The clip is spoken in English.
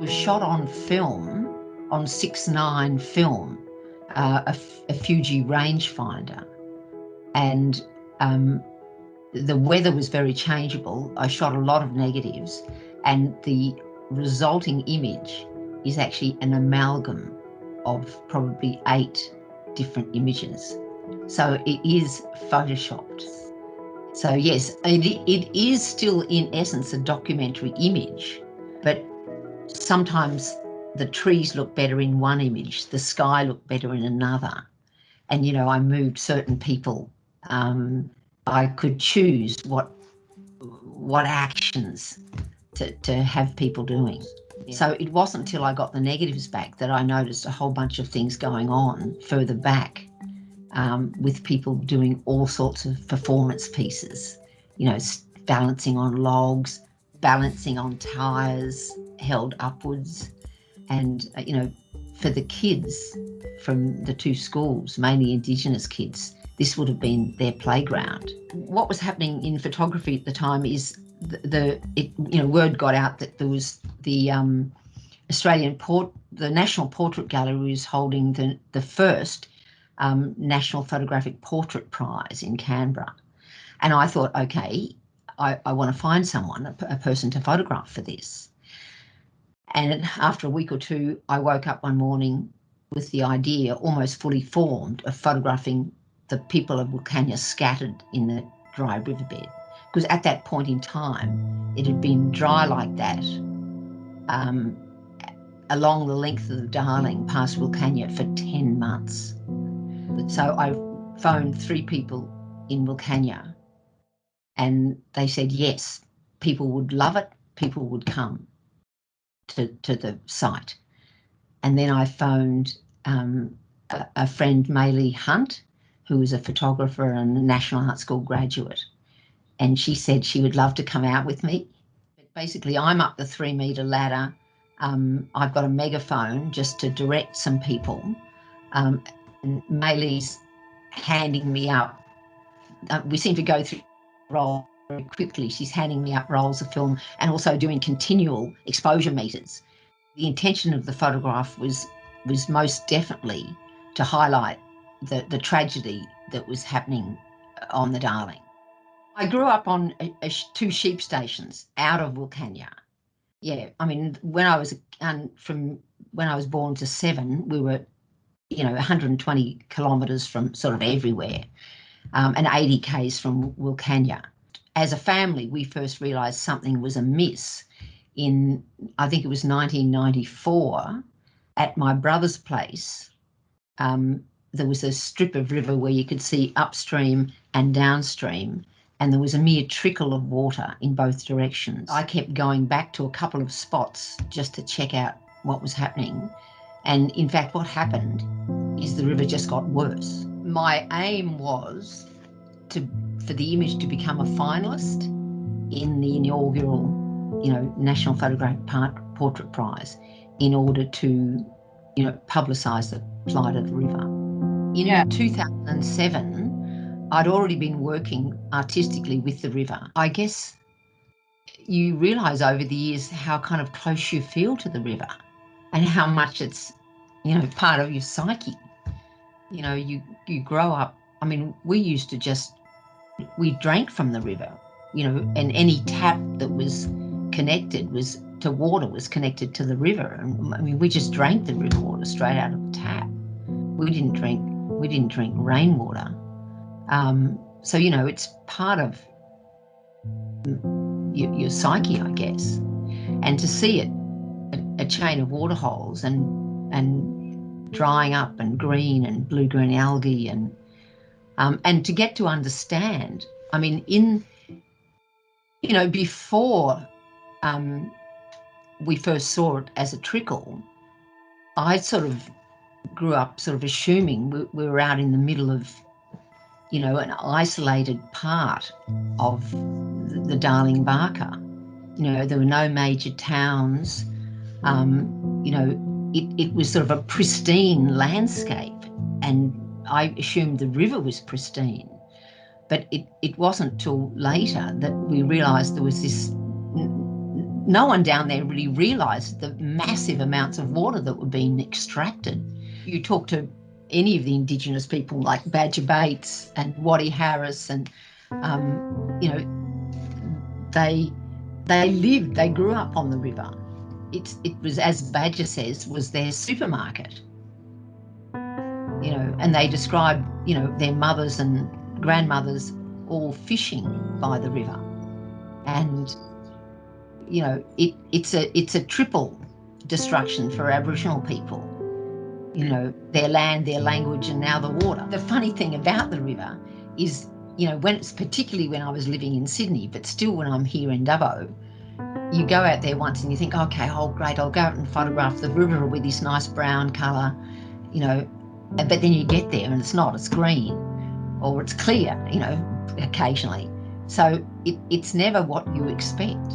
was shot on film, on 6.9 film, uh, a, a Fuji rangefinder. And um, the weather was very changeable. I shot a lot of negatives and the resulting image is actually an amalgam of probably eight different images. So it is photoshopped. So yes, it, it is still in essence a documentary image, sometimes the trees look better in one image, the sky looked better in another. And, you know, I moved certain people. Um, I could choose what what actions to, to have people doing. Yeah. So it wasn't until I got the negatives back that I noticed a whole bunch of things going on further back um, with people doing all sorts of performance pieces, you know, balancing on logs, balancing on tires held upwards. And, uh, you know, for the kids from the two schools, mainly Indigenous kids, this would have been their playground. What was happening in photography at the time is the, the it, you know, word got out that there was the um, Australian Port, the National Portrait Gallery was holding the, the first um, National Photographic Portrait Prize in Canberra. And I thought, okay, I, I want to find someone, a, a person to photograph for this. And after a week or two, I woke up one morning with the idea almost fully formed of photographing the people of Wilcannia scattered in the dry riverbed. Because at that point in time, it had been dry like that um, along the length of the Darling past Wilcannia for 10 months. So I phoned three people in Wilcannia and they said yes, people would love it, people would come to, to the site. And then I phoned um, a, a, friend, Maylee Hunt, who was a photographer and a National Art School graduate. And she said she would love to come out with me. Basically, I'm up the three metre ladder. Um, I've got a megaphone just to direct some people. Um, and Maylee's handing me up. Uh, we seem to go through roll very quickly. She's handing me out rolls of film and also doing continual exposure meters. The intention of the photograph was was most definitely to highlight the, the tragedy that was happening on the Darling. I grew up on a, a, two sheep stations out of Wilcannia. Yeah, I mean, when I was um, from when I was born to seven, we were you know, 120 kilometres from sort of everywhere um, and 80 k's from Wilcannia. As a family, we first realised something was amiss in, I think it was 1994, at my brother's place. Um, there was a strip of river where you could see upstream and downstream, and there was a mere trickle of water in both directions. I kept going back to a couple of spots just to check out what was happening. And in fact, what happened is the river just got worse. My aim was to for the image to become a finalist in the inaugural, you know, National Photographic Portrait Prize in order to, you know, publicise the plight of the river. In yeah. 2007, I'd already been working artistically with the river. I guess you realise over the years how kind of close you feel to the river and how much it's, you know, part of your psyche. You know, you, you grow up, I mean, we used to just, we drank from the river, you know, and any tap that was connected was to water was connected to the river. And I mean, we just drank the river water straight out of the tap. We didn't drink, we didn't drink rainwater. Um, so, you know, it's part of your, your psyche, I guess. And to see it a chain of waterholes and and drying up and green and blue green algae and um, and to get to understand I mean in you know before um, we first saw it as a trickle I sort of grew up sort of assuming we, we were out in the middle of you know an isolated part of the, Darling Baaka you know there were no major towns. Um, you know, it, it was sort of a pristine landscape and I assumed the river was pristine. But it, it wasn't till later that we realised there was this no one down there really realised the massive amounts of water that were being extracted. You talk to any of the Indigenous people like Badger Bates and Waddy Harris, and um, you know, they they lived, they grew up on the river. It, it was, as Badger says, was their supermarket. You know, and they describe, you know, their mothers and grandmothers all fishing by the river. And, you know, it, it's a it's a triple destruction for Aboriginal people. You know, their land, their language, and now the water. The funny thing about the river is, you know, when it's particularly when I was living in Sydney, but still when I'm here in Dubbo, you go out there once and you think, okay, oh great, I'll go out and photograph the river with this nice brown colour, you know, but then you get there and it's not, it's green or it's clear, you know, occasionally. So it, it's never what you expect.